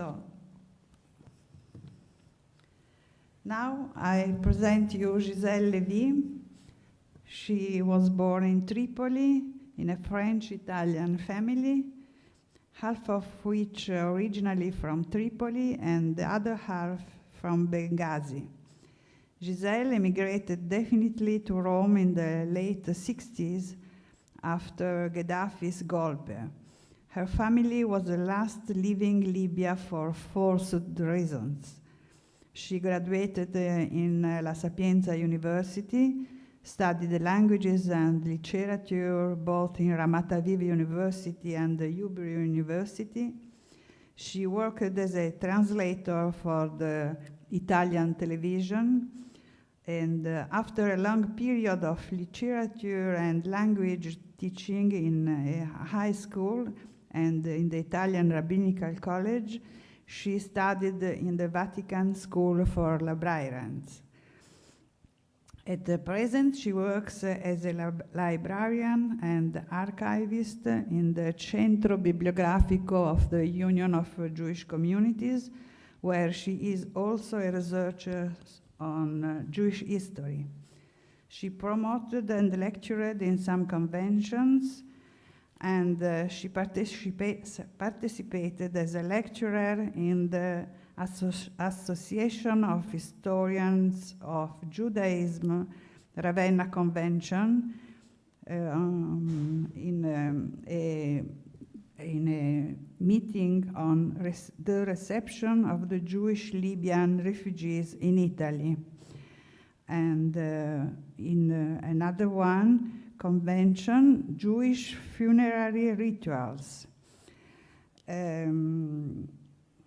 So, now I present you Giselle Lévy. She was born in Tripoli in a French-Italian family, half of which originally from Tripoli and the other half from Benghazi. Giselle emigrated definitely to Rome in the late 60s after Gaddafi's golpe. Her family was the last leaving Libya for forced reasons. She graduated uh, in uh, La Sapienza University, studied languages and literature both in Ramat Aviv University and the Hebrew University. She worked as a translator for the Italian television and uh, after a long period of literature and language teaching in a high school and in the Italian Rabbinical College, she studied in the Vatican School for Librarians. At the present, she works as a lib librarian and archivist in the Centro Bibliografico of the Union of Jewish Communities, where she is also a researcher on Jewish history. She promoted and lectured in some conventions, and uh, she participa participated as a lecturer in the Asso Association of Historians of Judaism Ravenna Convention uh, um, in, um, a, in a meeting on res the reception of the Jewish Libyan refugees in Italy. And uh, in uh, another one, convention, Jewish funerary rituals. Um,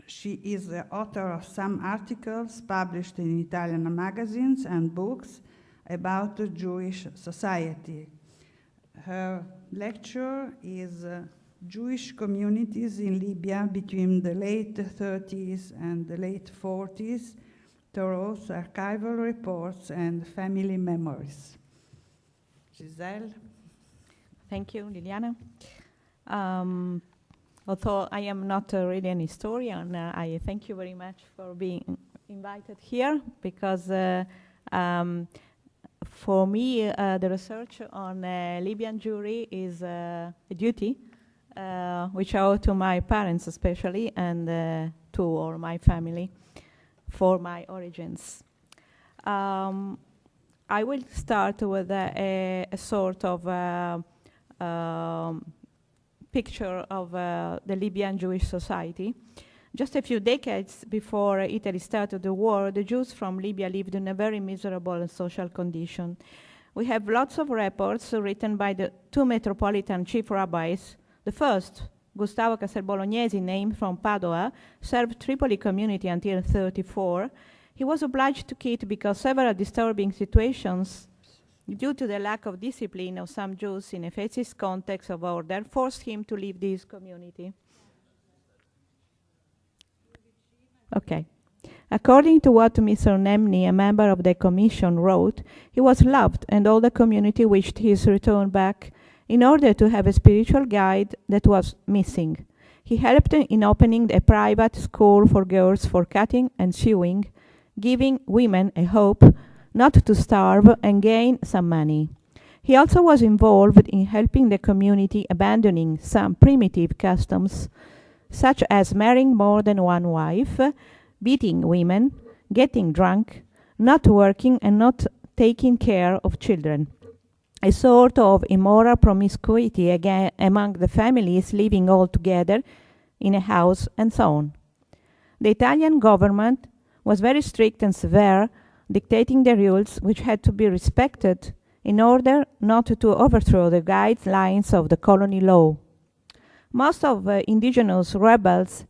she is the author of some articles published in Italian magazines and books about the Jewish society. Her lecture is uh, Jewish communities in Libya between the late 30s and the late 40s, through archival reports and family memories. Gisèle? Thank you, Liliana. Um, although I am not uh, really an historian, uh, I thank you very much for being invited here because uh, um, for me, uh, the research on uh, Libyan Jewry is uh, a duty, which I owe to my parents especially and to all my family for my origins. Um, I will start with a, a, sort of um, picture of uh, the Libyan Jewish society. Just a few decades before Italy started the war, the Jews from Libya lived in a very miserable social condition. We have lots of reports written by the two metropolitan chief rabbis. The first, Gustavo Castelbolognesi, named from Padua, served Tripoli community until 34. He was obliged to quit because several disturbing situations due to the lack of discipline of some Jews in a fascist context of order, forced him to leave this community. Okay. According to what Mr. Nemni, a member of the commission, wrote, he was loved and all the community wished his return back in order to have a spiritual guide that was missing. He helped in opening a private school for girls for cutting and sewing, giving women a hope not to starve and gain some money. He also was involved in helping the community abandoning some primitive customs, such as marrying more than one wife, beating women, getting drunk, not working and not taking care of children. A sort of immoral promiscuity again among the families living all together in a house and so on. The Italian government was very strict and severe dictating the rules which had to be respected in order not to overthrow the guidelines of the colony law. Most of the indigenous rebels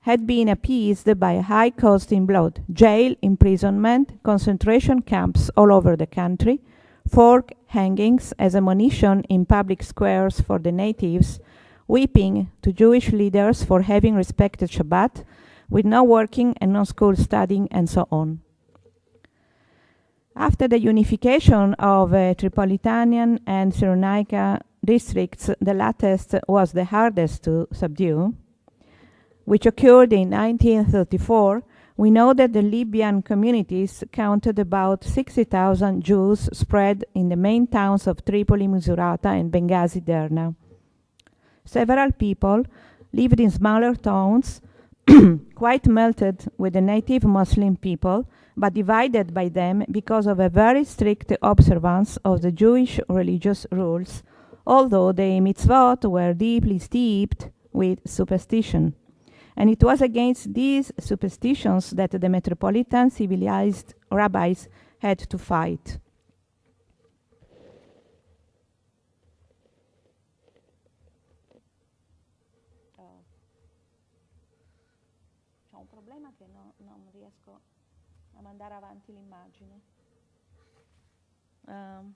had been appeased by a high cost in blood, jail, imprisonment, concentration camps all over the country, fork hangings as ammunition in public squares for the natives, whipping to Jewish leaders for having respected Shabbat, with no working and no school studying, and so on. After the unification of uh, Tripolitanian and Cyrenaica districts, the latest was the hardest to subdue. which occurred in 1934, we know that the Libyan communities counted about 60,000 Jews spread in the main towns of Tripoli, Misurata, and Benghazi Derna. Several people lived in smaller towns, quite melted with the native Muslim people, but divided by them because of a very strict observance of the Jewish religious rules, although the mitzvot were deeply steeped with superstition. And it was against these superstitions that the metropolitan civilized rabbis had to fight.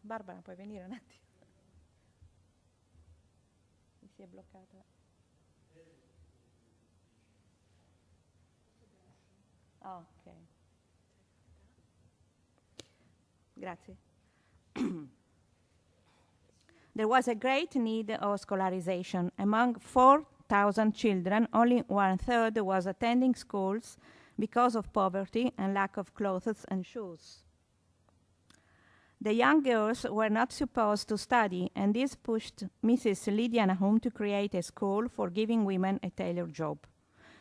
Barbara, puoi venire un attimo? Mi si è bloccata. Ok. Grazie. there was a great need of scholarization. Among 4,000 children, only one third was attending schools because of poverty and lack of clothes and shoes. The young girls were not supposed to study, and this pushed Mrs. Lydia Nahum to create a school for giving women a tailored job.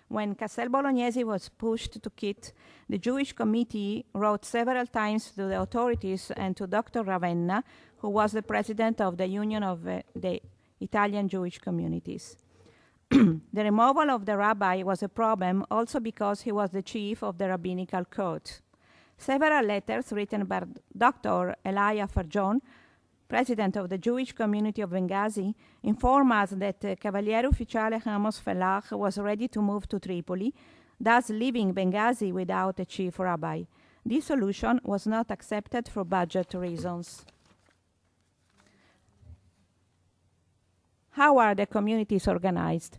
When Castel Bolognese was pushed to quit, the Jewish committee wrote several times to the authorities and to Dr. Ravenna, who was the president of the Union of uh, the Italian Jewish Communities. the removal of the rabbi was a problem also because he was the chief of the rabbinical court. Several letters written by Dr. Elia Farjon president of the Jewish community of Benghazi, inform us that uh, Cavaliere Ufficiale Amos Felach was ready to move to Tripoli, thus leaving Benghazi without a chief rabbi. This solution was not accepted for budget reasons. How are the communities organized?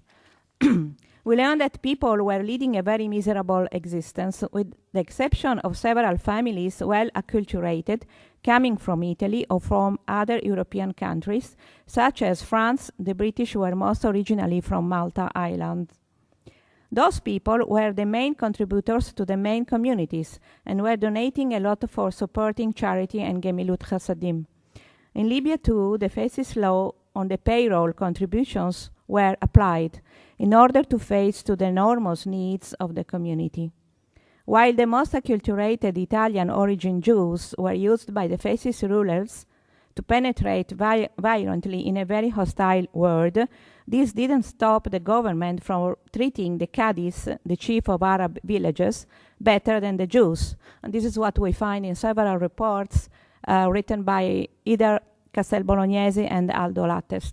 we learned that people were leading a very miserable existence, with the exception of several families well acculturated, coming from Italy or from other European countries, such as France, the British were most originally from Malta Island. Those people were the main contributors to the main communities and were donating a lot for supporting charity and Gemilut Chasadim. In Libya, too, the FACES law on the payroll contributions were applied in order to face to the enormous needs of the community. While the most acculturated Italian origin Jews were used by the fascist rulers to penetrate vi- violently in a very hostile world, this didn't stop the government from treating the Qadis, the chief of Arab villages, better than the Jews. And this is what we find in several reports uh, written by either Castel Bolognese and Aldo Lattes,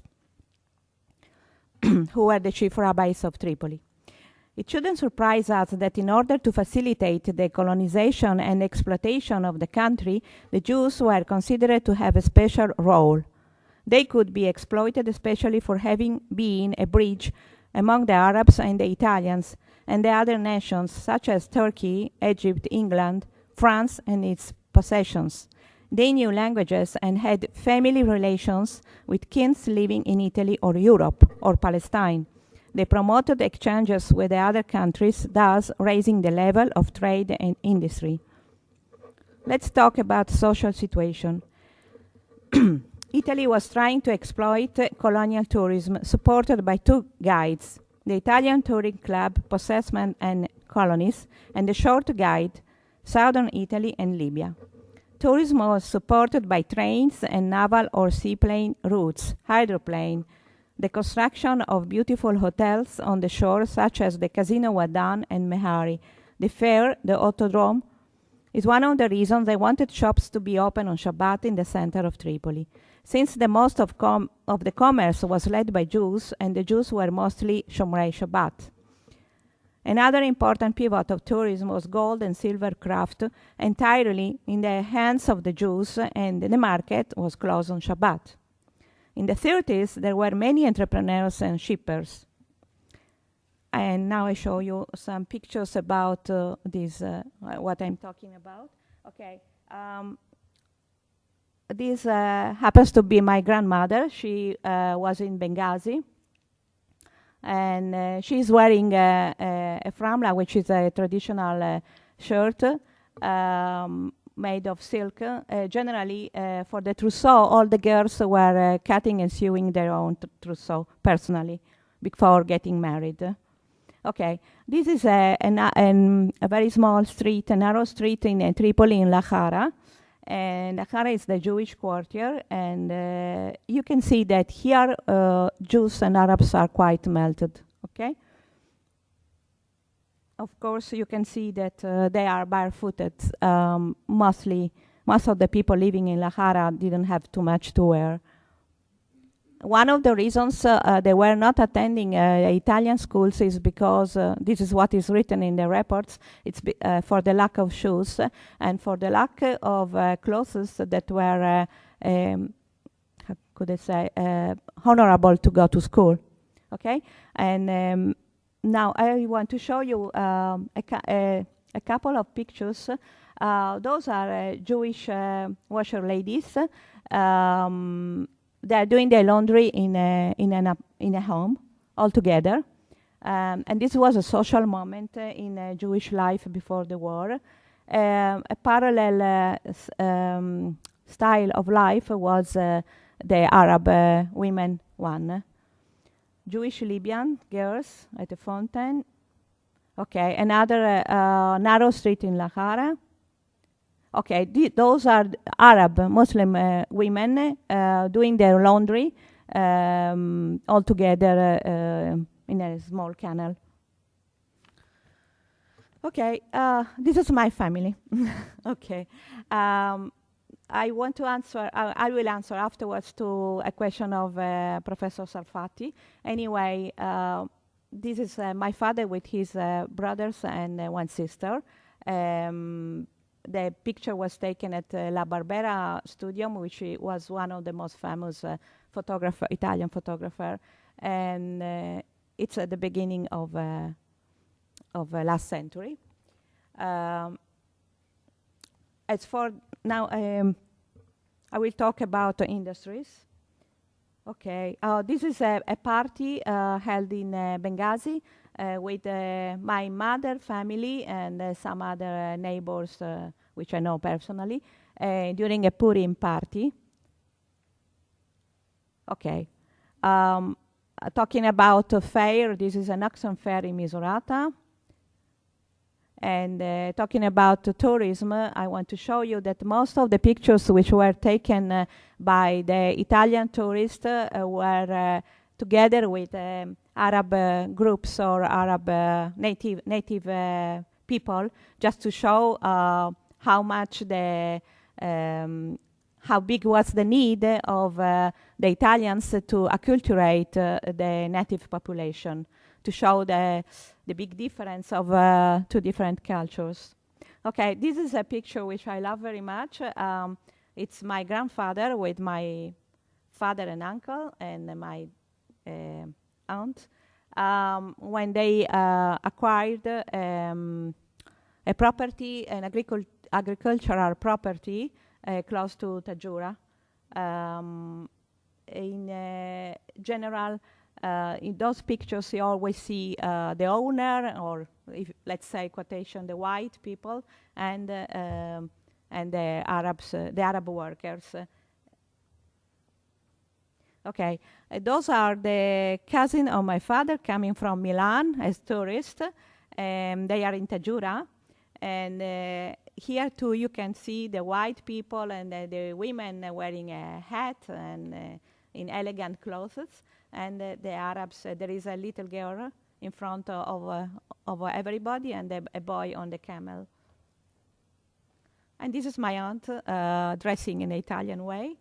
who were the chief rabbis of Tripoli. It shouldn't surprise us that in order to facilitate the colonization and exploitation of the country, the Jews were considered to have a special role. They could be exploited especially for having been a bridge among the Arabs and the Italians and the other nations such as Turkey, Egypt, England, France, and its possessions. They knew languages and had family relations with kins living in Italy or Europe or Palestine. They promoted exchanges with the other countries, thus raising the level of trade and industry. Let's talk about social situation. Italy was trying to exploit colonial tourism supported by two guides, the Italian Touring Club, Possessment and Colonies, and the short guide, Southern Italy and Libya. Tourism was supported by trains and naval or seaplane routes, hydroplane, the construction of beautiful hotels on the shore, such as the Casino Uaddan and Mehari. The fair, the Autodrome, is one of the reasons they wanted shops to be open on Shabbat in the center of Tripoli. Since the most of, of the commerce was led by Jews, and the Jews were mostly Shomrei Shabbat. Another important pivot of tourism was gold and silver craft, entirely in the hands of the Jews, and the market was closed on Shabbat. In the 30s, there were many entrepreneurs and shippers. And now I show you some pictures about uh, this, uh, what I'm talking about. Okay. Um, this uh, happens to be my grandmother. She uh, was in Benghazi. And uh, she's wearing a, framla, which is a traditional uh, shirt um, made of silk. Uh, generally, uh, for the trousseau, all the girls were cutting and sewing their own trousseau personally before getting married. Okay, this is a, a, an- a very small street, a narrow street in Tripoli in Lahara. And Lahara is the Jewish quarter, and uh, you can see that here uh, Jews and Arabs are quite melted. Okay. Of course, you can see that uh, they are barefooted. Um, mostly, most of the people living in Lahara didn't have too much to wear. One of the reasons uh, uh, they were not attending uh, Italian schools is because uh, this is what is written in the reports. It's for the lack of shoes and for the lack of clothes that were, um, how could I say, honorable to go to school. Okay, and um, now I want to show you um, a, a, a couple of pictures. Uh, those are uh, Jewish uh, washer ladies. Um, they are doing their laundry in a in an in a home all together. Um, and this was a social moment uh, in uh, Jewish life before the war. Um, a parallel uh, um, style of life was uh, the Arab women one. Jewish Libyan girls at the fountain. Okay, another narrow street in Lahara. Okay, th- those are Arab Muslim uh, women uh, doing their laundry um, all together uh, uh, in a small canal. Okay, uh, this is my family. okay, um, I want to answer. Uh, I will answer afterwards to a question of uh, Professor Sarfati. Anyway, this is my father with his brothers and one sister. Um, the picture was taken at uh, La Barbera Studio, which was one of the most famous uh, photographer, Italian photographer, and uh, it's at the beginning of uh, of uh, last century. Um, as for now, um, I will talk about industries. Okay, uh, this is a, a party uh, held in Benghazi with uh, my mother, family, and uh, some other uh, neighbors, uh, which I know personally, uh, during a Purim party. Okay. Um, uh, talking about a fair, this is an oxen fair in Misurata. And uh, talking about uh, tourism, uh, I want to show you that most of the pictures which were taken uh, by the Italian tourists uh, were uh, together with um, Arab uh, groups or Arab uh, native native uh, people, just to show uh, how much the um, how big was the need of uh, the Italians to acculturate the native population, to show the the big difference of two different cultures. Okay, this is a picture which I love very much. Um, it's my grandfather with my father and uncle and my uh, aunt um, when they uh, acquired um, a property, an agricul- agricultural property uh, close to Tajura. Um, in uh, general, uh, in those pictures, you always see uh, the owner, or if, let's say quotation, the white people, and uh, um, and the Arabs, the Arab workers. Okay, uh, those are the cousin of my father coming from Milan as tourists. Um, they are in Tajura, and uh, here too you can see the white people and uh, the women wearing a hat and uh, in elegant clothes, and uh, the Arabs. Uh, there is a little girl in front of of, everybody, and a, a boy on the camel. And this is my aunt dressing in the Italian way.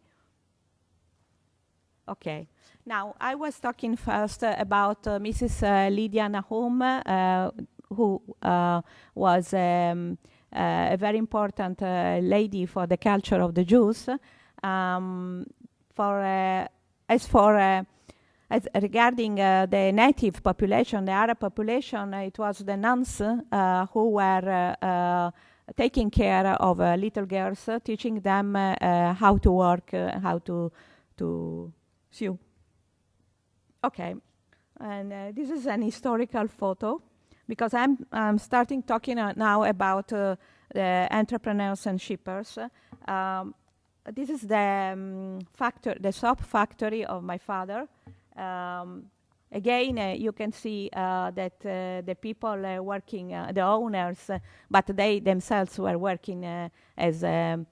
Okay. Now, I was talking first uh, about uh, Mrs. Uh, Lydia Nahum, uh, who uh, was um, uh, a very important lady for the culture of the Jews. Um, for as for as regarding uh, the native population, the Arab population, it was the nuns uh, who were taking care of little girls, teaching them how to work, how to to sew. Okay, And uh, this is an historical photo because I'm, I'm starting talking uh, now about uh, the entrepreneurs and shippers. Um, this is the um, factor, the soap factory of my father. Um, again, uh, you can see uh, that uh, the people working, the owners, but they themselves were working as um,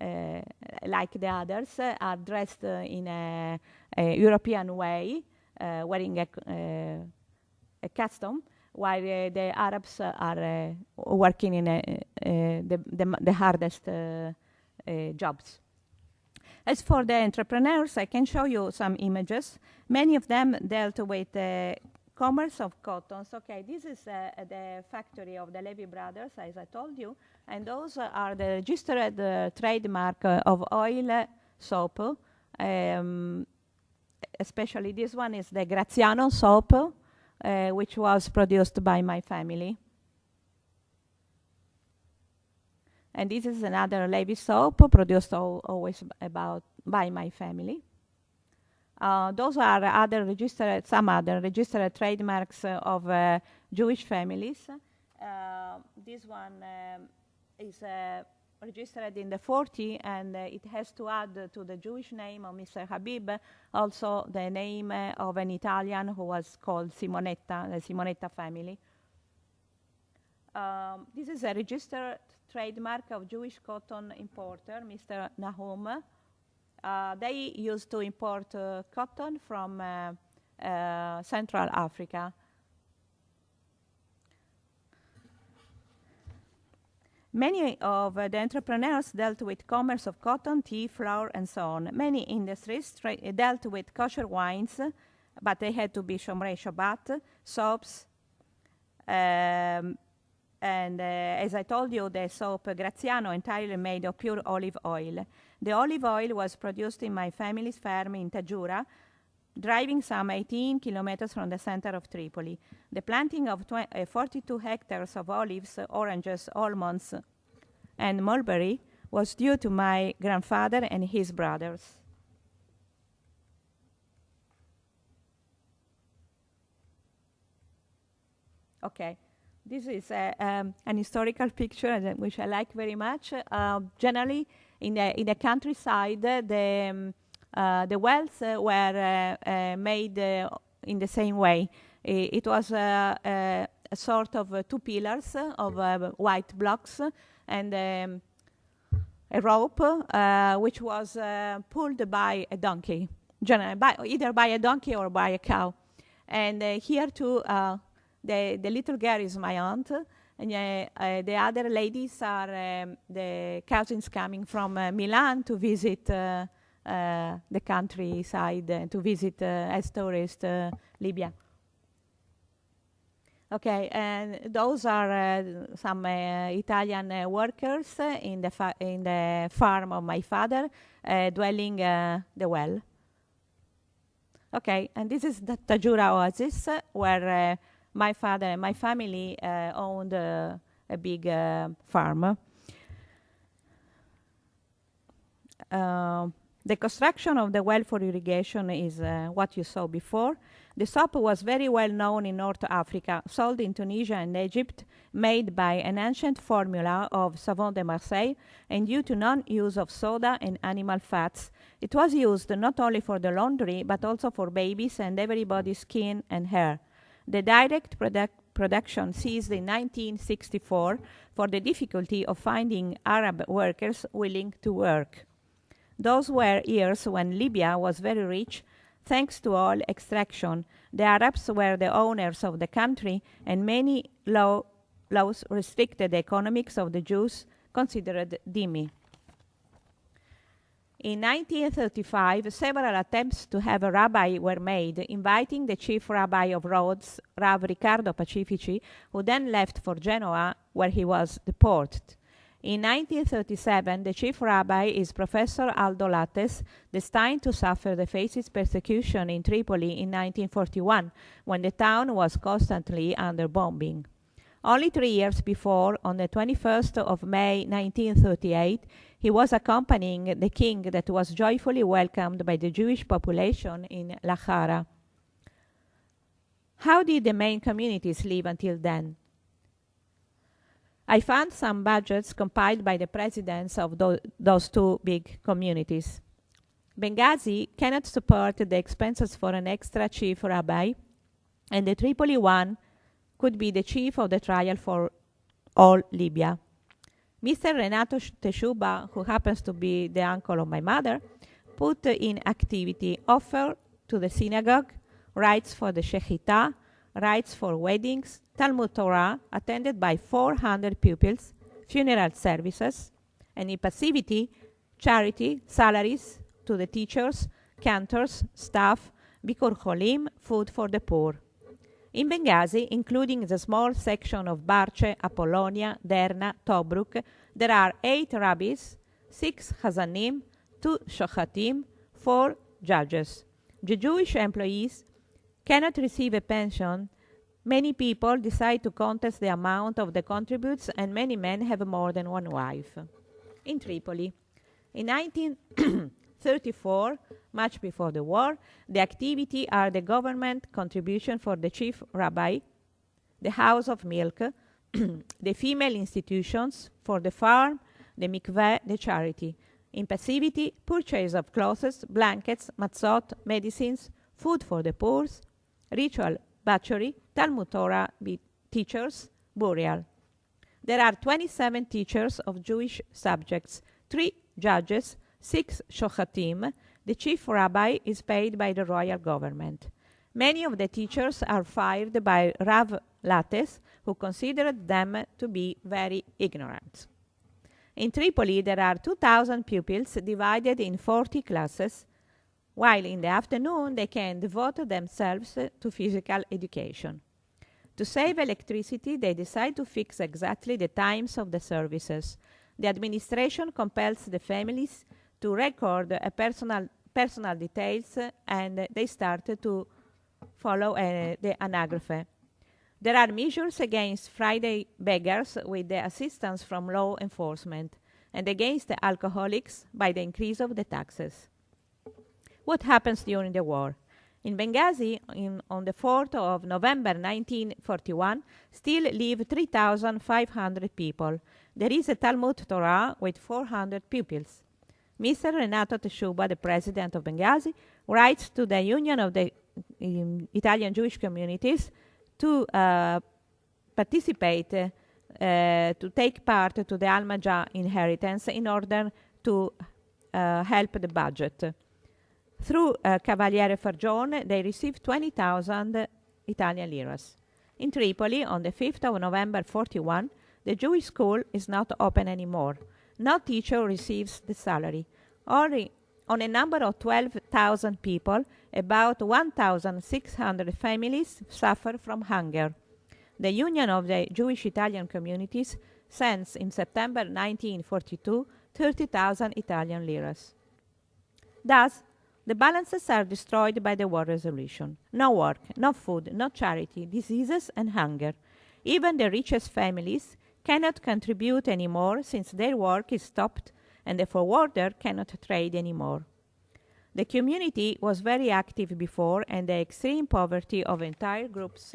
Eh, like the others, are dressed in a, a, European way, eh, wearing a, eh, a custom while the Arabs are working in the, the, the, hardest jobs. As for the entrepreneurs, I can show you some images. Many of them dealt with the commerce of cottons. Okay, this is uh, the factory of the Levy brothers, as I told you, and those are the registered uh, trademark uh, of oil soap. Um, especially this one is the Graziano soap, uh, which was produced by my family. And this is another Levy soap produced al always about by my family. Uh, those are other registered, some other registered trademarks uh, of uh, Jewish families. Uh, this one um, is uh, registered in the 40 and uh, it has to add to the Jewish name of Mr. Habib also the name of an Italian who was called Simonetta, the Simonetta family. Um, this is a registered trademark of Jewish cotton importer, Mr. Nahum. Uh, they used to import uh, cotton from uh, uh Central Africa. Many of the entrepreneurs dealt with commerce of cotton, tea, flour, and so on. Many industries dealt with kosher wines, but they had to be Shomrei Shabbat, soaps, um, and uh, as I told you, the soap Graziano entirely made of pure olive oil. The olive oil was produced in my family's farm in Tajura, driving some 18 kilometers from the center of Tripoli. The planting of uh, 42 hectares of olives, oranges, almonds, and mulberry was due to my grandfather and his brothers. Okay. This is a, um, an historical picture which I like very much. Uh, generally, in the, in the countryside, the, um, uh, the wells uh, were uh, uh, made uh, in the same way. It, was a sort of two pillars of white blocks and um, a rope which was pulled by a donkey, generally by, either by a donkey or by a cow. And here too, the, the little girl is my aunt, and uh, uh, the other ladies are um, the cousins coming from uh, Milan to visit uh, uh, Uh, the countryside, uh, to visit uh, as tourists Libya. Okay, and those are some Italian workers in the, in the farm of my father, dwelling the well. Okay, and this is the Tajura Oasis, where my father and my family uh, owned a big uh, farm. The construction of the well for irrigation is uh, what you saw before. The soap was very well known in North Africa, sold in Tunisia and Egypt, made by an ancient formula of Savon de Marseille, and due to non-use of soda and animal fats, it was used not only for the laundry, but also for babies and everybody's skin and hair. The direct product production ceased in 1964 for the difficulty of finding Arab workers willing to work. Those were years when Libya was very rich thanks to oil extraction. The Arabs were the owners of the country, and many law, laws restricted the economics of the Jews considered dhimmi. In 1935, several attempts to have a rabbi were made, inviting the chief rabbi of Rhodes, Rav Riccardo Pacifici, who then left for Genoa, where he was deported. In 1937, the chief rabbi is Professor Aldo Lattes, destined to suffer the fascist persecution in Tripoli in 1941, when the town was constantly under bombing. Only three years before, on the 21st of May 1938, he was accompanying the king that was joyfully welcomed by the Jewish population in Lahara. How did the main communities live until then? I found some budgets compiled by the presidents of tho- those two big communities. Benghazi cannot support the expenses for an extra chief rabbi, and the Tripoli one could be the chief of the trial for all Libya. Mr. Renato Teshuba, who happens to be the uncle of my mother, put in activity offer to the synagogue, rights for the shechita, rights for weddings, Talmud Torah attended by 400 pupils, funeral services, and in passivity, charity, salaries to the teachers, cantors, staff, Bikur Cholim, food for the poor. In Benghazi, including the small section of Barce, Apollonia, Derna, Tobruk, there are eight rabbis, six Hazanim, two Shochatim, four judges. The Jewish employees cannot receive a pension. Many people decide to contest the amount of the contributes, and many men have more than one wife. In Tripoli, in 1934, much before the war, the activity are the government contribution for the chief rabbi, the house of milk, the female institutions for the farm, the mikveh, the charity. In passivity, purchase of clothes, blankets, matzot, medicines, food for the poor, ritual butchery, Talmud Torah teachers, burial. There are 27 teachers of Jewish subjects, three judges, six shochatim. The chief rabbi is paid by the royal government. Many of the teachers are fired by Rav Lattes, who considered them to be very ignorant. In Tripoli, there are 2,000 pupils divided in 40 classes, while in the afternoon they can devote themselves to physical education. To save electricity, they decide to fix exactly the times of the services. The administration compels the families to record a personal, personal details and they start to follow uh, the anagraphe. There are measures against Friday beggars with the assistance from law enforcement and against the alcoholics by the increase of the taxes. What happens during the war? In Benghazi, in, on the 4th of November 1941, still live 3,500 people. There is a Talmud Torah with 400 pupils. Mr. Renato Teshuba, the president of Benghazi, writes to the Union of the um, Italian Jewish Communities to uh, participate, uh, to take part to the Almaja inheritance in order to uh, help the budget. Through uh, Cavaliere Fargione, they received 20,000 Italian liras. In Tripoli, on the 5th of November 41, the Jewish school is not open anymore. No teacher receives the salary. Only on a number of 12,000 people, about 1,600 families suffer from hunger. The Union of the Jewish Italian Communities sends in September 1942 30,000 Italian liras. Thus, the balances are destroyed by the war resolution. No work, no food, no charity, diseases, and hunger. Even the richest families cannot contribute anymore since their work is stopped and the forwarder cannot trade anymore. The community was very active before, and the extreme poverty of entire groups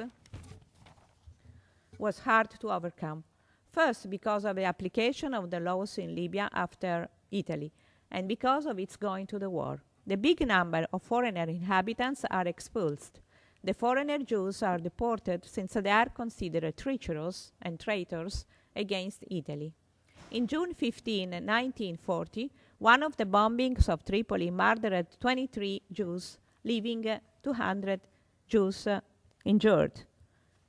was hard to overcome. First, because of the application of the laws in Libya after Italy, and because of its going to the war. The big number of foreigner inhabitants are expulsed. The foreigner Jews are deported since they are considered treacherous and traitors against Italy. In June 15, 1940, one of the bombings of Tripoli murdered 23 Jews, leaving 200 Jews injured.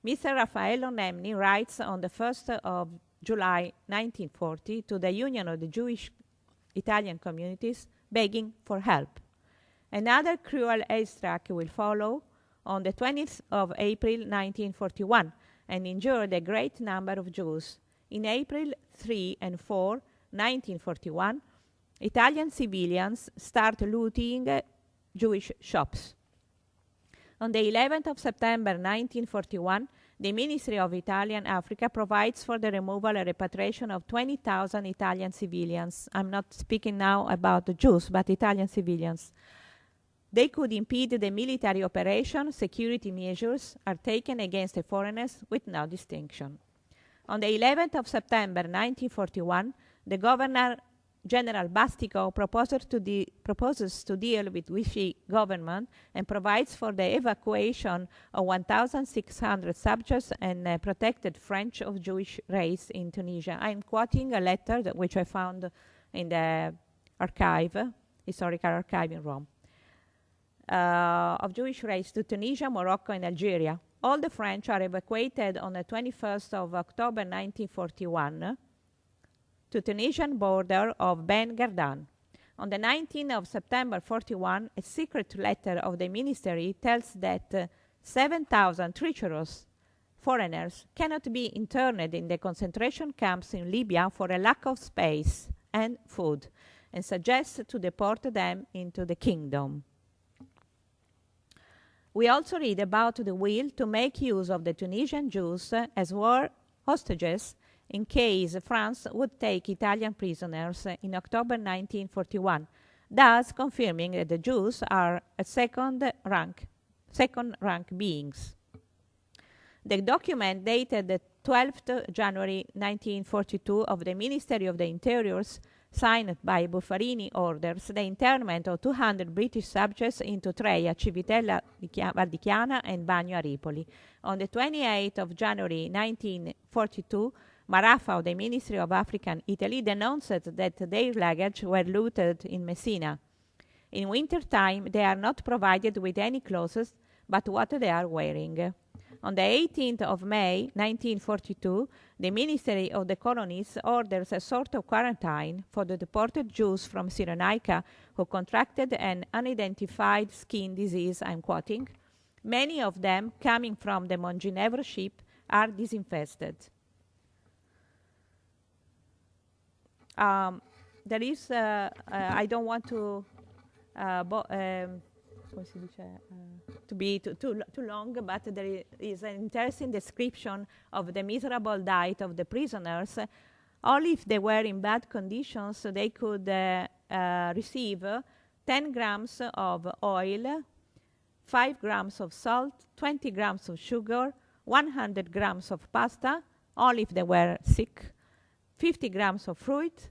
Mr. Raffaello Nemni writes on the 1st of July 1940 to the Union of the Jewish Italian Communities begging for help. Another cruel airstrike will follow on the 20th of April 1941 and injured a great number of Jews. In April 3 and 4, 1941, Italian civilians start looting Jewish shops. On the 11th of September 1941, the Ministry of Italian Africa provides for the removal and repatriation of 20,000 Italian civilians. I'm not speaking now about the Jews, but Italian civilians. They could impede the military operation, security measures are taken against the foreigners with no distinction. On the 11th of September 1941, the Governor General Bastico proposes to, proposes to deal with Vichy government and provides for the evacuation of 1,600 subjects and uh, protected French of Jewish race in Tunisia. I'm quoting a letter which I found in the archive, historical archive in Rome, of Jewish race to Tunisia, Morocco, and Algeria. All the French are evacuated on the 21st of October 1941 to Tunisian border of Ben Gardane. On the 19th of September 41, a secret letter of the ministry tells that uh, 7,000 treacherous foreigners cannot be interned in the concentration camps in Libya for a lack of space and food, and suggests to deport them into the kingdom. We also read about the will to make use of the Tunisian Jews as war hostages in case France would take Italian prisoners in October 1941, thus confirming that the Jews are a second rank, second rank beings. The document dated the 12th January 1942 of the Ministry of the Interiors signed by Buffarini orders the internment of 200 British subjects into Treia, Civitella Valdichiana and Bagno a Ripoli. On the 28th of January 1942, Marafa of the Ministry of African Italy denounced that their luggage were looted in Messina. In winter time, they are not provided with any clothes but what they are wearing. On the 18th of May 1942, the Ministry of the Colonies orders a sort of quarantine for the deported Jews from Cyrenaica who contracted an unidentified skin disease, I'm quoting. Many of them, coming from the Montgenevre ship, are disinfested. Um, there is, uh, uh, I don't want to, uh, um, come si dice, uh, to be too, too, too long, but there is an interesting description of the miserable diet of the prisoners. Only if they were in bad conditions, they could uh, receive 10 grams of oil, 5 grams of salt, 20 grams of sugar, 100 grams of pasta, only if they were sick, 50 grams of fruit,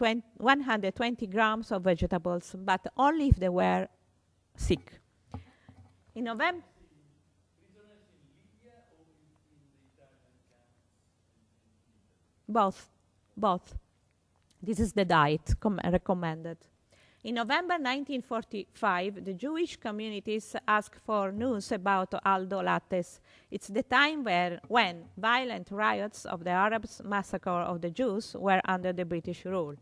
120 grams of vegetables, but only if they were sick. In November, both, both. This is the diet com- recommended. In November 1945, the Jewish communities asked for news about Aldo Lattes. It's the time where, when violent riots of the Arabs massacre of the Jews were under the British rule.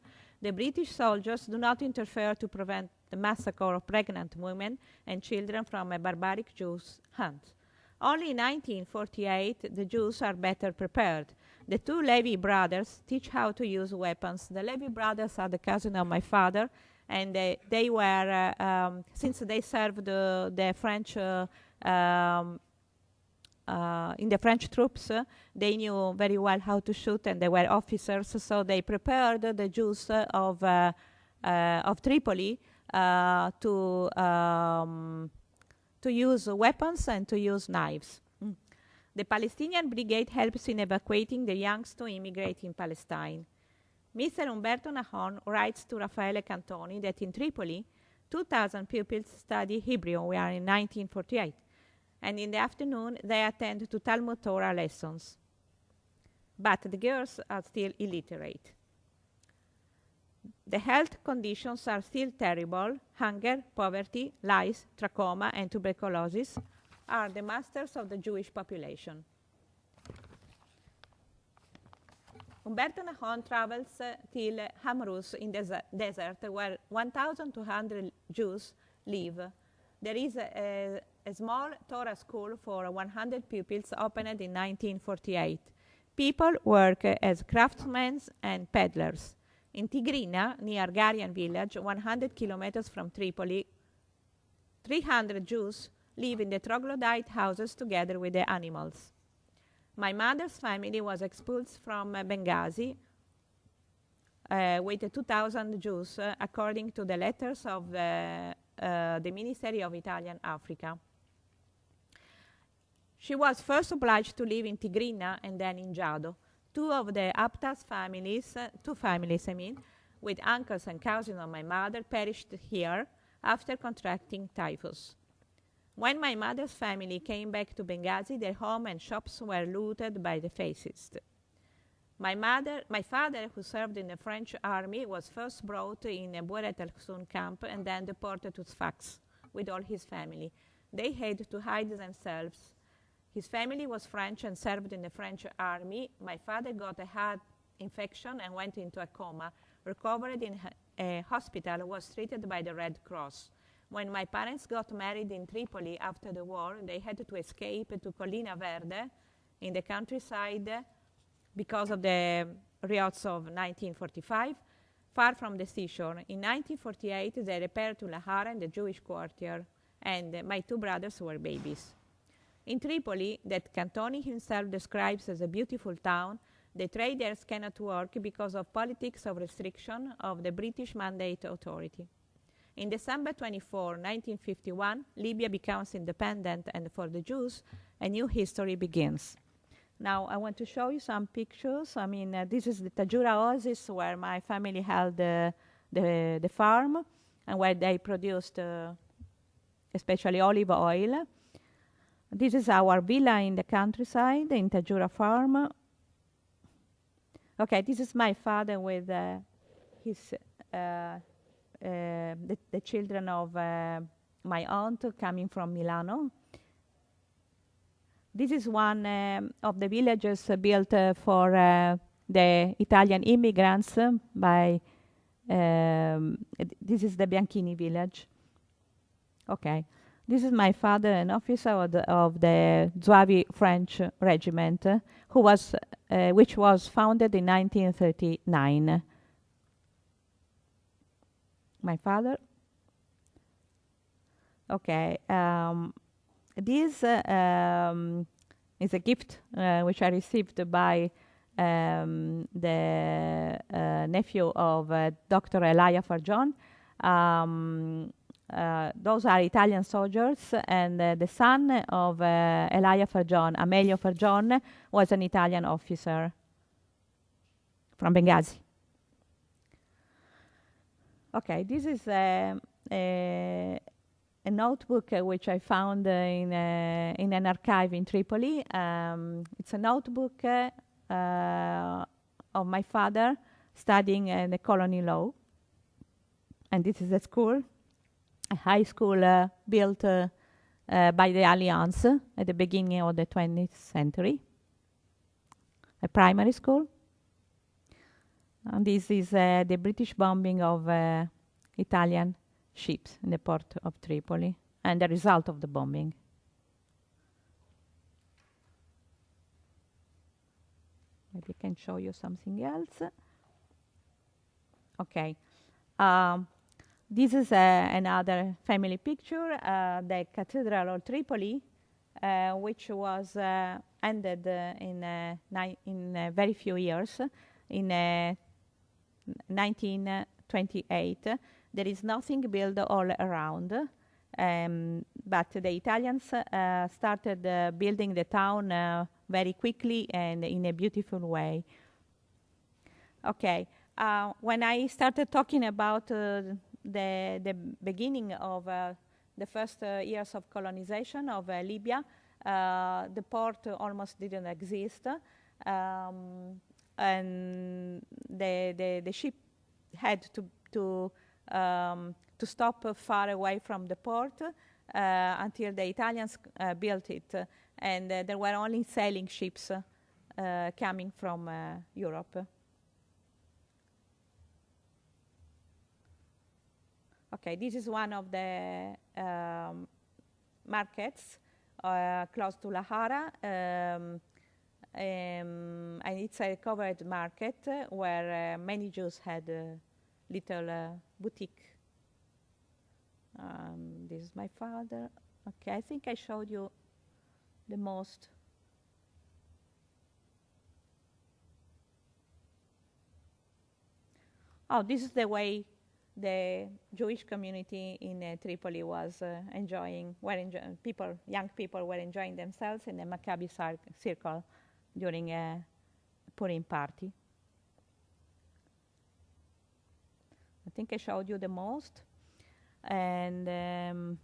The British soldiers do not interfere to prevent the massacre of pregnant women and children from a barbaric Jews' hands. Only in 1948, the Jews are better prepared. The two Levy brothers teach how to use weapons. The Levy brothers are the cousin of my father, and they, they were, uh, um, since they served the, French, uh, um, uh, in the French troops, uh, they knew very well how to shoot, and they were officers, so they prepared the Jews of, uh, uh, of Tripoli to, um, to use weapons and to use knives. Mm. The Palestinian Brigade helps in evacuating the youngs to immigrate in Palestine. Mr. Umberto Nahon writes to Raffaele Cantoni that in Tripoli, 2,000 pupils study Hebrew. We are in 1948. And in the afternoon, they attend to Talmud Torah lessons. But the girls are still illiterate. The health conditions are still terrible. Hunger, poverty, lice, trachoma, and tuberculosis are the masters of the Jewish population. Umberto Nahon travels uh, till Hamrus in the desert where 1,200 Jews live. There is a, a, a, small Torah school for 100 pupils opened in 1948. People work uh, as craftsmen and peddlers. In Tigrina, near Garian village, 100 kilometers from Tripoli, 300 Jews live in the troglodyte houses together with the animals. My mother's family was expelled from uh, Benghazi uh, with 2,000 Jews, uh, according to the letters of the, uh, the Ministry of Italian Africa. She was first obliged to live in Tigrina and then in Jado. Two of the Aptas families, uh, two families, I mean, with uncles and cousins of my mother, perished here after contracting typhus. When my mother's family came back to Benghazi, their home and shops were looted by the fascists. My mother, my father, who served in the French army, was first brought in a Bouret Khzoun camp and then deported to Sfax with all his family. They had to hide themselves. His family was French and served in the French army. My father got a heart infection and went into a coma. Recovered in a hospital, was treated by the Red Cross. When my parents got married in Tripoli after the war, they had to escape to Collina Verde in the countryside because of the riots of 1945, far from the seashore. In 1948, they repaired to Lahara in the Jewish quarter, and my two brothers were babies. In Tripoli, that Cantoni himself describes as a beautiful town, the traders cannot work because of politics of restriction of the British Mandate Authority. In December 24, 1951, Libya becomes independent, and for the Jews, a new history begins. Now, I want to show you some pictures. I mean, uh, this is the Tajura Oasis where my family held uh, the, the farm and where they produced uh, especially olive oil. This is our villa in the countryside in Tajura Farm. Okay, this is my father with uh, his uh, the, the, children of uh, my aunt coming from Milano. This is one um, of the villages built uh, for uh, the Italian immigrants by, um, this is the Bianchini village. Okay. This is my father, an officer of the, of the French regiment, uh, who was, uh, which was founded in 1939. My father. Okay. Um, this uh, um, is a gift uh, which I received by um, the uh, nephew of Dr. Elia Farjon. Um, uh, those are Italian soldiers, and uh, the son of uh, Elia Farjon, Amelio Farjon, was an Italian officer from Benghazi. Okay, this is a, a, a notebook uh, which I found uh, in, in an archive in Tripoli. Um, it's a notebook uh, of my father studying the colony law. And this is a school a high school uh, built uh, uh, by the Alliance at the beginning of the 20th century, a primary school. And this is the British bombing of Italian ships in the port of Tripoli and the result of the bombing. Maybe I can show you something else. Okay. Um, this is uh, another family picture, uh, the Cathedral of Tripoli, uh, which was ended in, in very few years, in 1928. There is nothing built all around. Um, but the Italians uh, started uh, building the town uh, very quickly and in a beautiful way. Okay, when I started talking about the, the beginning of uh, the first uh, years of colonization of uh, Libya, the port almost didn't exist. Um, and the, the, the, ship had to, to, um, to stop far away from the port uh, until the Italians uh, built it. and uh, there were only sailing ships coming from Europe. Okay, this is one of the um, markets uh, close to Lahara. Um, um, and it's a covered market where uh, many Jews had a little uh, boutique. Um, this is my father. Okay, I think I showed you the most. oh, this is the way the Jewish community in uh, Tripoli was uh, enjoying, were enjo- people, young people were enjoying themselves in the Maccabi circle during a Purim party. I think I showed you the most. And um,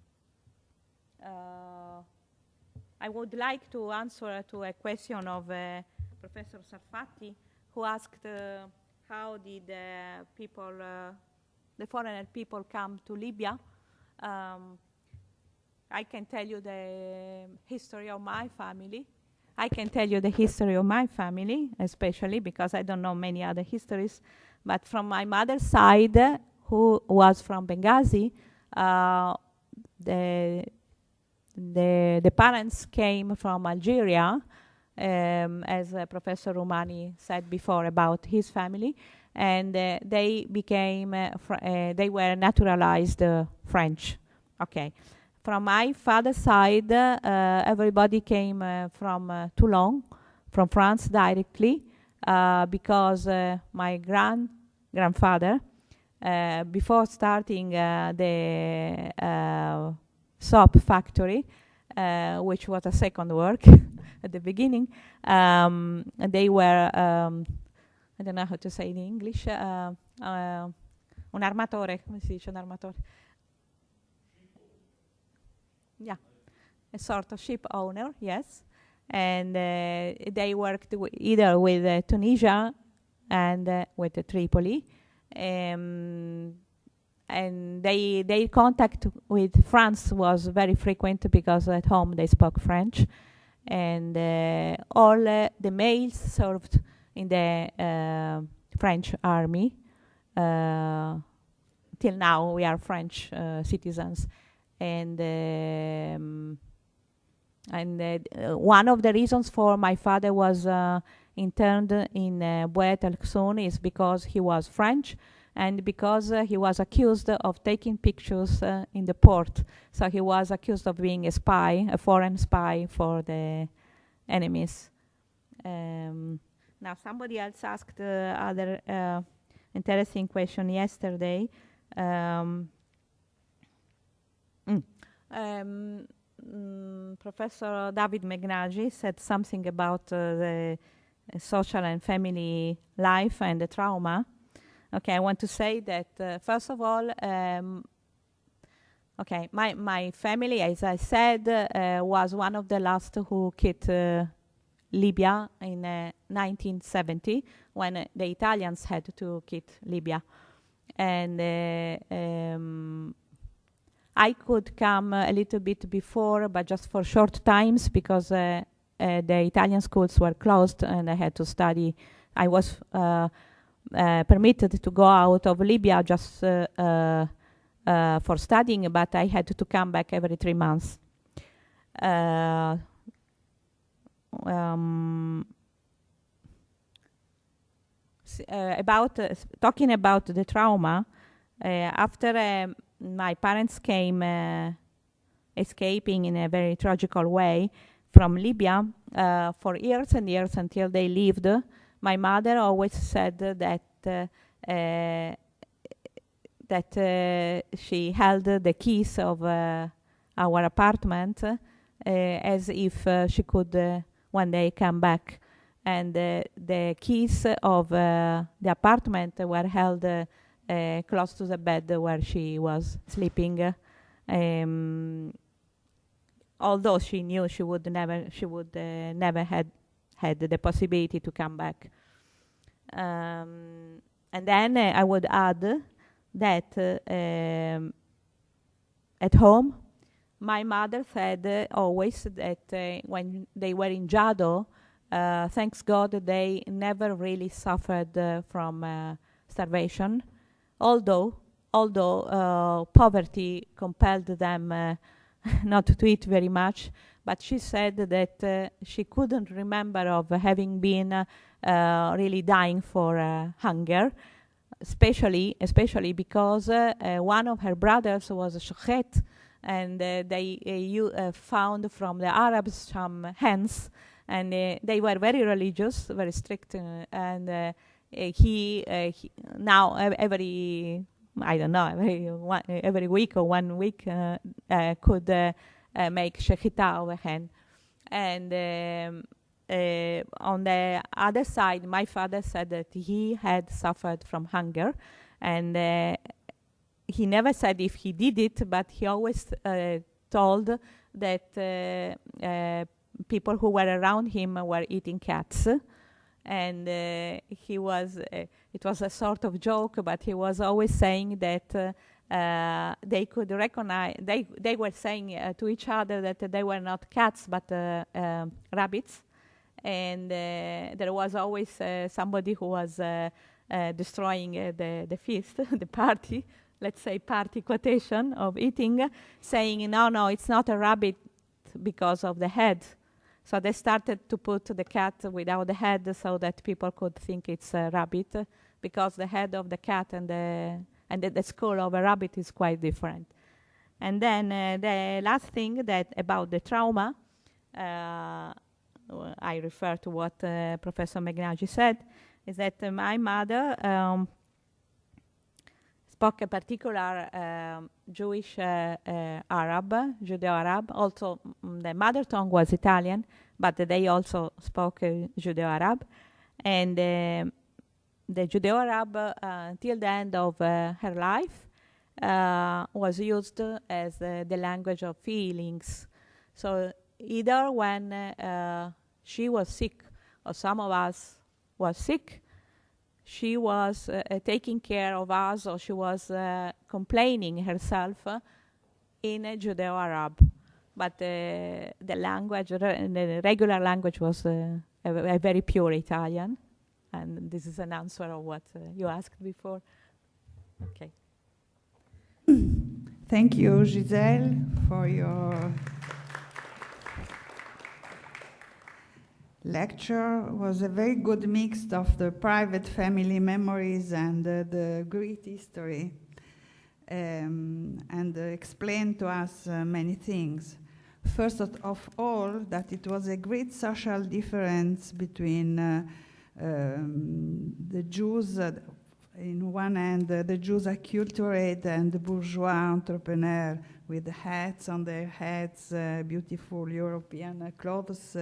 uh, I would like to answer to a question of uh, Professor Sarfatti, who asked uh, how did uh, people, uh, the foreigner people come to Libya. Um, I can tell you the history of my family. I can tell you the history of my family, especially because I don't know many other histories. But from my mother's side, who was from Benghazi, uh, the, the, the parents came from Algeria, um, as uh, Professor Roumani said before about his family, and uh, they became, uh, uh, they were naturalized French. Okay. From my father's side, uh, everybody came uh, from uh, Toulon, from France directly, because my grand grandfather, before starting the soap factory, which was a second work at the beginning, um, they were, um, I don't know how to say in English, uh, uh, un armatore, come si dice un armatore? Yeah, a sort of ship owner, yes. And uh, they worked either with uh, Tunisia and uh, with uh, Tripoli. Um, and they their contact with France was very frequent because at home they spoke French, and uh, all uh, the males served in the French army. Till now, we are French uh, citizens, and um, and uh, one of the reasons for my father was uh, interned in uh, El Khsoun is because he was French and because uh, he was accused of taking pictures uh, in the port. So he was accused of being a spy, a foreign spy for the enemies. Um, now, somebody else asked uh, other uh, interesting question yesterday. Um, um, mm, Professor David Meghnagi said something about uh, the uh, social and family life and the trauma. Okay, I want to say that uh, first of all, um, okay, my my family, as I said, uh, was one of the last who quit uh, Libya in uh, 1970 when uh, the Italians had to quit Libya, and um, I could come a little bit before, but just for short times because uh, uh, the Italian schools were closed and I had to study. I was uh, uh, permitted to go out of Libya just uh, uh, for studying, but I had to come back every three months. Um, about talking about the trauma, after um, my parents came uh, escaping in a very tragical way from Libya uh, for years and years until they lived. My mother always said that uh, uh, that uh, she held the keys of our apartment as if she could one day come back. And the keys of the apartment were held uh, close to the bed where she was sleeping. Um, although she knew she would never, she would uh, never had had the possibility to come back. Um, and then uh, I would add that um, at home, my mother said always that uh, when they were in Jado, uh, thanks God, they never really suffered uh, from starvation, although although uh, poverty compelled them uh, not to eat very much. But she said that uh, she couldn't remember of having been uh, really dying for uh, hunger, especially especially because one of her brothers was a shochet, and they you, found from the Arabs some hens, and they were very religious, very strict, and he, he, now every I don't know every one, every week or one week could make shechita over hand, and. Um, uh, on the other side, my father said that he had suffered from hunger, and uh, he never said if he did it, but he always uh, told that people who were around him were eating cats and uh, he was uh, it was a sort of joke but he was always saying that uh, they could recognize they they were saying to each other that they were not cats but um, rabbits. And there was always somebody who was destroying the the feast the party let's say party quotation of eating saying no no it's not a rabbit because of the head so they started to put the cat without the head so that people could think it's a rabbit because the head of the cat and the and the, the skull of a rabbit is quite different. And then uh, the last thing that about the trauma, uh, I refer to what uh, Professor Meghnagi said, is that my mother um, spoke a particular um, Jewish uh, uh, Arab, Judeo-Arab. Also, mm, the mother tongue was Italian, but they also spoke uh, Judeo-Arab. And um, the Judeo-Arab, until the end of her life, was used as the language of feelings. So either when she was sick or some of us was sick, she was uh, uh, taking care of us or she was uh, complaining herself in Judeo-Arab. But the language, the regular language was a, a, very pure Italian. And this is an answer of what you asked before. Okay. Thank you, Giselle, for your lecture was a very good mix of the private family memories and uh, the Greek history um, and uh, explained to us uh, many things. First of all, that it was a great social difference between uh, um, the Jews, uh, in one hand, uh, the Jews acculturate and the bourgeois entrepreneur with hats on their heads, beautiful European clothes,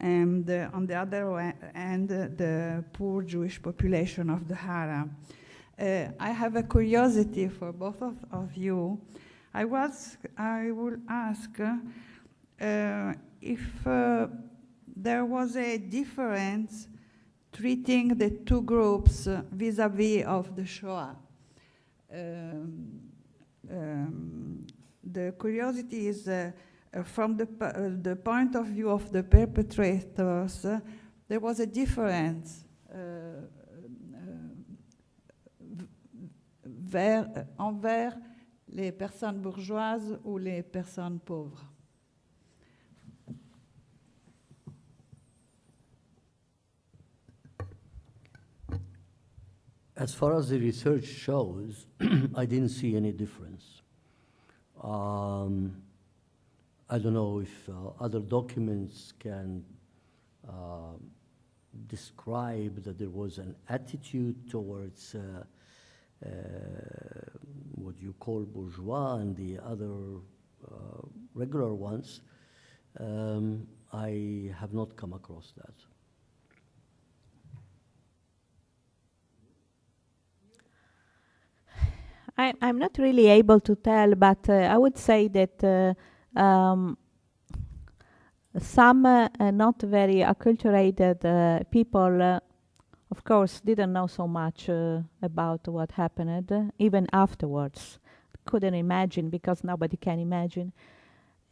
and uh, on the other hand, the poor Jewish population of the Hara. Uh, I have a curiosity for both of, of you. I was, I will ask uh, if uh, there was a difference treating the two groups vis-a-vis -vis of the Shoah. Um, um, the curiosity is uh, from the, uh, the point of view of the perpetrators, uh, there was a difference vers, envers les personnes bourgeoises ou les personnes pauvres. As far as the research shows, I didn't see any difference. Um, I don't know if uh, other documents can uh, describe that there was an attitude towards uh, uh what you call bourgeois and the other uh, regular ones. Um, I have not come across that. I, am not really able to tell, but uh, I would say that um, some uh, not very acculturated uh, people, uh, of course, didn't know so much uh, about what happened, even afterwards. Couldn't imagine because nobody can imagine.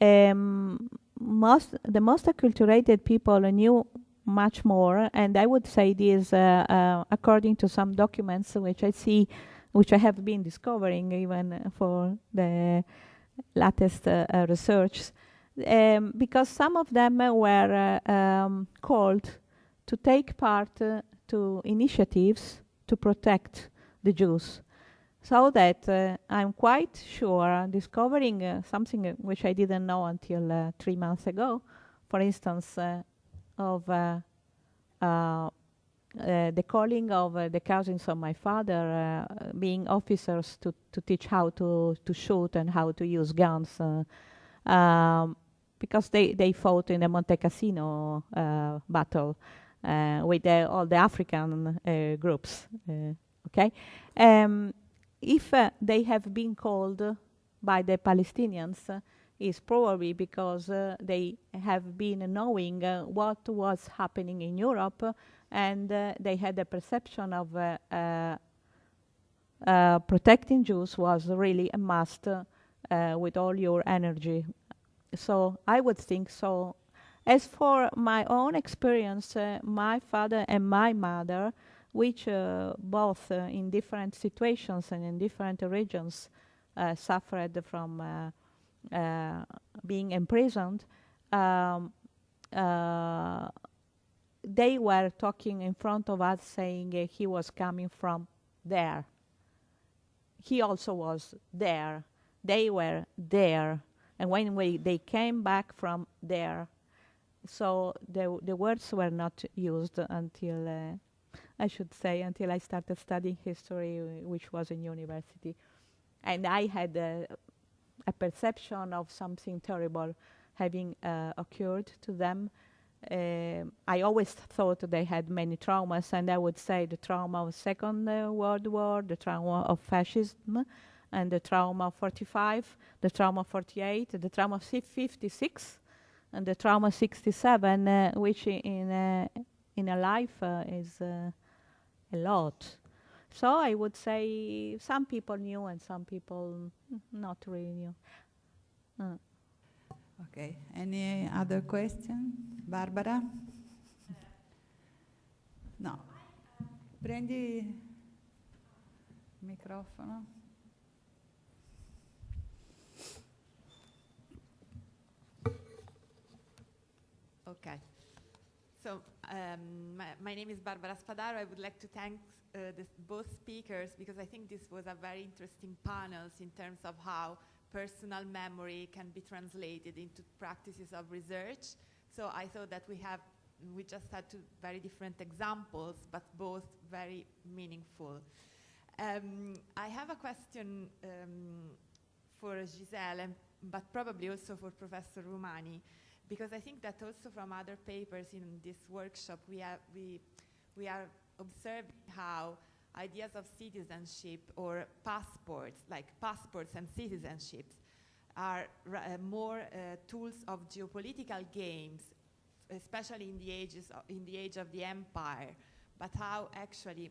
Um, most the most acculturated people knew much more, and I would say this uh, uh, according to some documents which I see, which I have been discovering even for the latest uh, uh, research, um, because some of them were uh, um, called to take part to initiatives to protect the Jews. So that uh, I'm quite sure, discovering uh, something which I didn't know until three months ago, for instance, of uh, the calling of uh, the cousins of my father uh, being officers to, to teach how to, to shoot and how to use guns uh, um, because they, they fought in the Monte Cassino uh, battle uh, with the, all the African groups. okay, um, if they have been called by the Palestinians, is probably because they have been knowing what was happening in Europe, and uh, they had a perception of uh, uh, protecting Jews was really a must with all your energy. So I would think so. As for my own experience, my father and my mother, which uh, both uh, in different situations and in different regions uh, suffered from being imprisoned, um, they were talking in front of us saying uh, he was coming from there. He also was there. They were there. And when we, they came back from there, so the, the words were not used until, uh, I should say, until I started studying history, which was in university. And I had a, a perception of something terrible having uh, occurred to them. Um I always thought they had many traumas, and I would say the trauma of Second uh, World War, the trauma of fascism, and the trauma of 45, the trauma of 48, the trauma of 56, and the trauma 67, uh, which in uh, in a life uh, is uh, a lot. So I would say some people knew and some people mm, not really knew. Okay, any other question? Barbara? No. Prendi il microfono. Okay. So um, my, my name is Barbara Spadaro. I would like to thank uh, both speakers because I think this was a very interesting panel in terms of how personal memory can be translated into practices of research. So I thought that we have we just had two very different examples, but both very meaningful. Um, I have a question um, for Giselle, but probably also for Professor Roumani because I think that also from other papers in this workshop we are, we, we are observing how ideas of citizenship or passports, like passports and citizenships, are uh, more uh, tools of geopolitical games, especially in the ages of, in the age of the empire, but how actually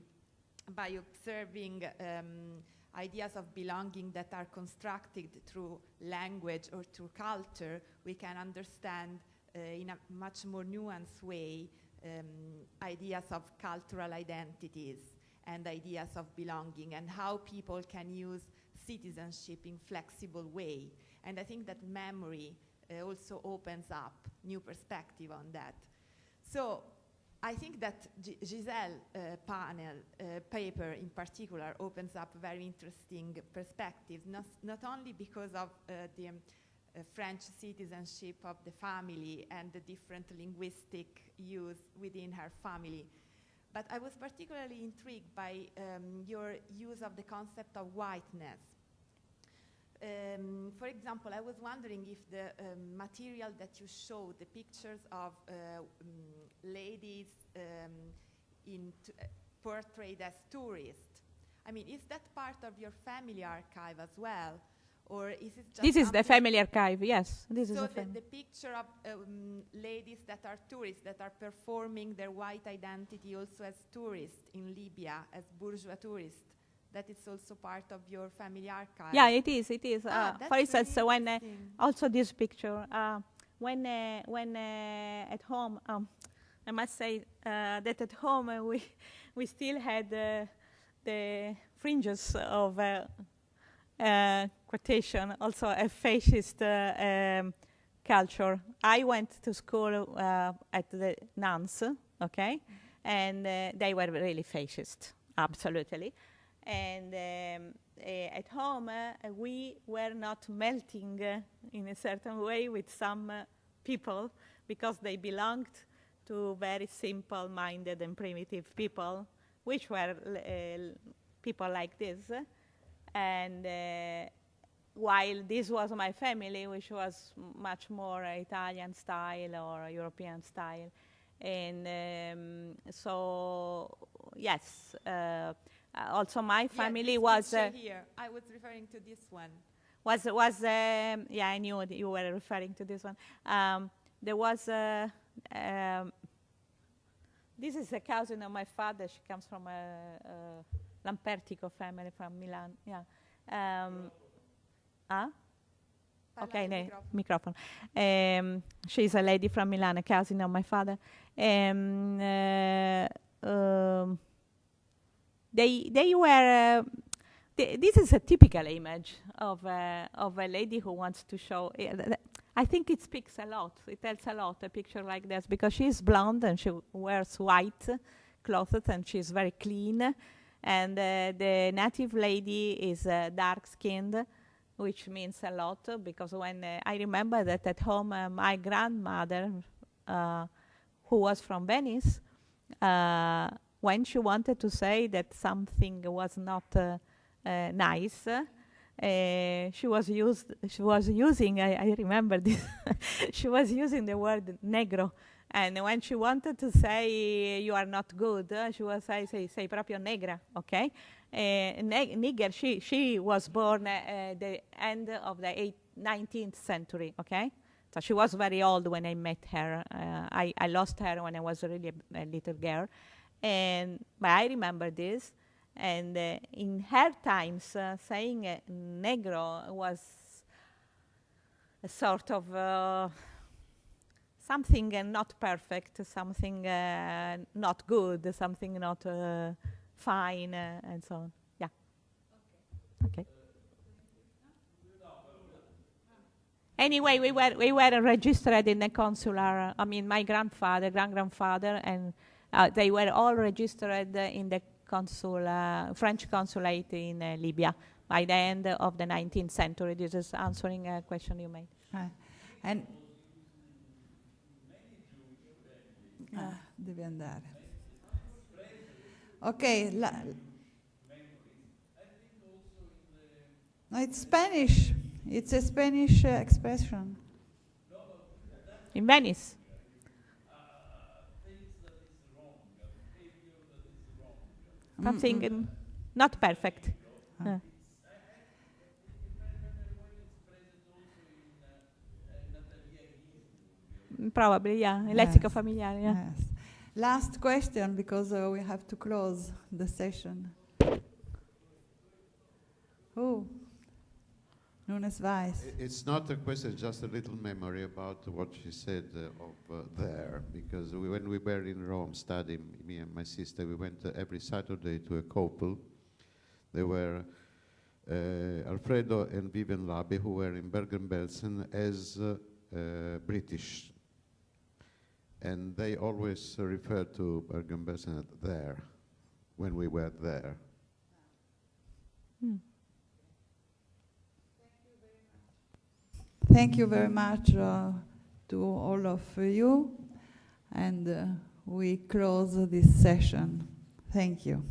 by observing um, ideas of belonging that are constructed through language or through culture, we can understand uh, in a much more nuanced way um, ideas of cultural identities and ideas of belonging and how people can use citizenship in flexible way. And I think that memory uh, also opens up new perspective on that. So I think that G- Giselle uh, panel uh, paper in particular opens up very interesting perspectives, not, not only because of uh, the um, uh, French citizenship of the family and the different linguistic use within her family, but I was particularly intrigued by um, your use of the concept of whiteness. Um, for example, I was wondering if the um, material that you showed, the pictures of uh, um, ladies um, in uh, portrayed as tourists, I mean, is that part of your family archive as well? Or is it just This is the family archive, yes. This is so the the, the picture of um, ladies that are tourists, that are performing their white identity also as tourists in Libya, as bourgeois tourists, that is also part of your family archive. Yeah, it is. It is. Ah, uh, for instance, really when uh, also this picture, uh, when uh, when uh, at home, um, I must say uh, that at home we we still had uh, the fringes of uh, quotation, also a fascist uh, um, culture. I went to school uh, at the nuns, okay, and uh, they were really fascist, absolutely. And um, uh, at home, we were not melting in a certain way with some people because they belonged to very simple-minded and primitive people, which were uh, people like this. And uh, while this was my family, which was much more Italian style or European style, and um, so yes, uh, also my family this was. Uh, here. I was referring to this one. was was um, yeah I knew that you were referring to this one. Um, there was uh, um, this is a cousin of my father. She comes from a, a Lampertico family from Milan. Yeah. Um? Parla Okay, ne, microphone. Um, she's a lady from Milan, a cousin of my father. Um, uh, um, they they were. Uh, th- this is a typical image of a, of a lady who wants to show. eh, I think it speaks a lot. It tells a lot. A picture like this because she's blonde and she wears white clothes and she's very clean. And uh, the native lady is uh, dark skinned which means a lot because when uh, I remember that at home, uh, my grandmother, uh, who was from Venice, uh, when she wanted to say that something was not nice, she was used. She was using. I, I remember this. she was using the word negro, and when she wanted to say you are not good, she was say say say proprio negra. Okay, uh, nigger. She she was born uh, uh, the end of the eight, 19th century. Okay, so she was very old when I met her. Uh, I I lost her when I was really a, a little girl, and but I remember this. And uh, in her times, uh, saying uh, negro was a sort of something uh, not perfect, something uh, not good, something not uh, fine, uh, and so on. Yeah. Okay. Anyway, we were we were registered in the consular. I mean, my grandfather, grand grandfather, and uh, they were all registered in the consul, uh, French consulate in Libya by the end of the 19th century. This is answering a question you made. And Ah, devi andare. Ok, la- no, it's Spanish. It's a Spanish uh, expression. In Venice. Something Mm-mm. um, not perfect. Ah. Uh. Probably, yeah. Il Yes. familiare, yeah. Yes. Last question because uh, we have to close the session. Oh, Nunes Weiss. I- It's not a question, just a little memory about what she said uh, of uh, there, because we, when we were in Rome studying, me and my sister, we went uh, every Saturday to a couple. They were uh, Alfredo and Vivian Labi, who were in Bergen-Belsen as uh, uh, British. And they always referred to Bergen-Belsen there, when we were there. Hmm. Thank you very much uh, to all of you, and uh, we close this session. Thank you.